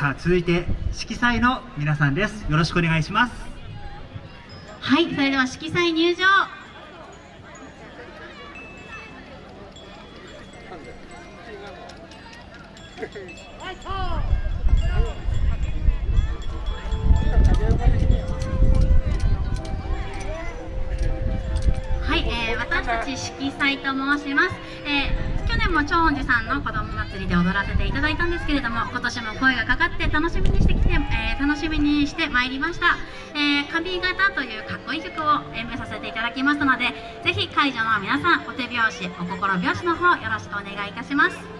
さあ続いて色彩の皆さんです。よろしくお願いします。はいそれでは色彩入場。はい、えー、私たち色彩と申します、えー、年も長恩寺さんの子供祭りで踊らせていただいたんですけれども今年も声がかかって楽しみにしてきて、えー、楽しみにしてまいりました、えー、髪型というかっこいい曲を演舞させていただきましたのでぜひ会場の皆さんお手拍子お心拍子の方よろしくお願いいたします。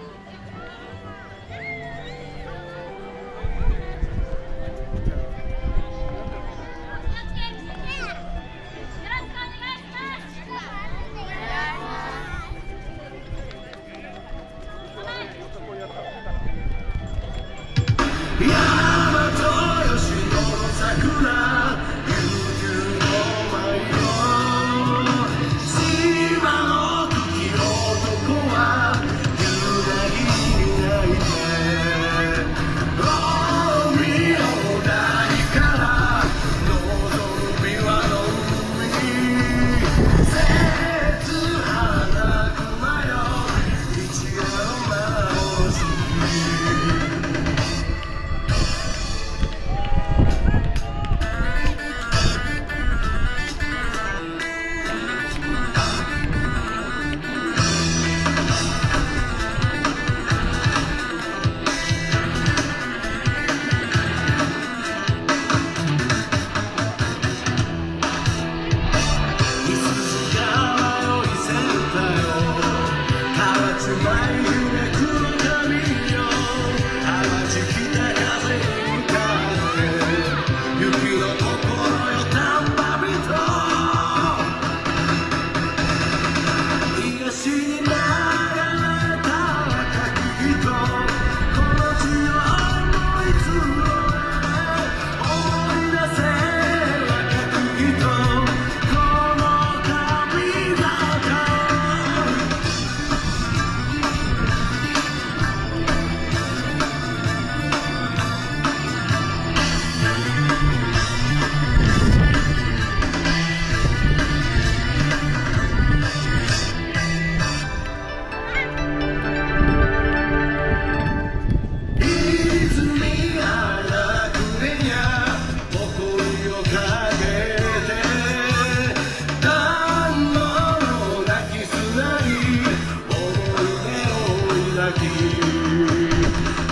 Música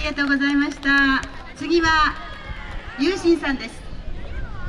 りがとうございました。次はゆうしんさんです。